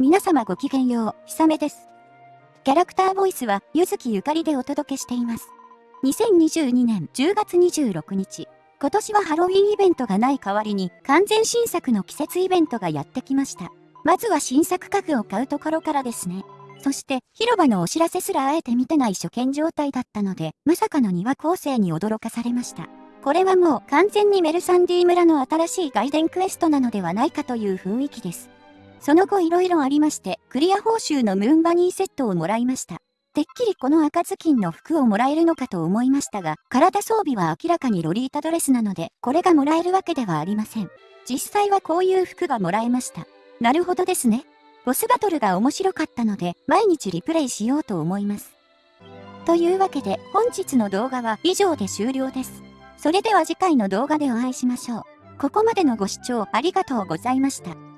皆様ごきげんよう、ひさめです。キャラクターボイスは、ゆずきゆかりでお届けしています。2022年10月26日、今年はハロウィンイベントがない代わりに、完全新作の季節イベントがやってきました。まずは新作家具を買うところからですね。そして、広場のお知らせすらあえて見てない初見状態だったので、まさかの庭構成に驚かされました。これはもう完全にメルサンディ村の新しい外伝クエストなのではないかという雰囲気です。その後色々ありまして、クリア報酬のムーンバニーセットをもらいました。てっきりこの赤ずきんの服をもらえるのかと思いましたが、体装備は明らかにロリータドレスなので、これがもらえるわけではありません。実際はこういう服がもらえました。なるほどですね。ボスバトルが面白かったので、毎日リプレイしようと思います。というわけで、本日の動画は以上で終了です。それでは次回の動画でお会いしましょう。ここまでのご視聴ありがとうございました。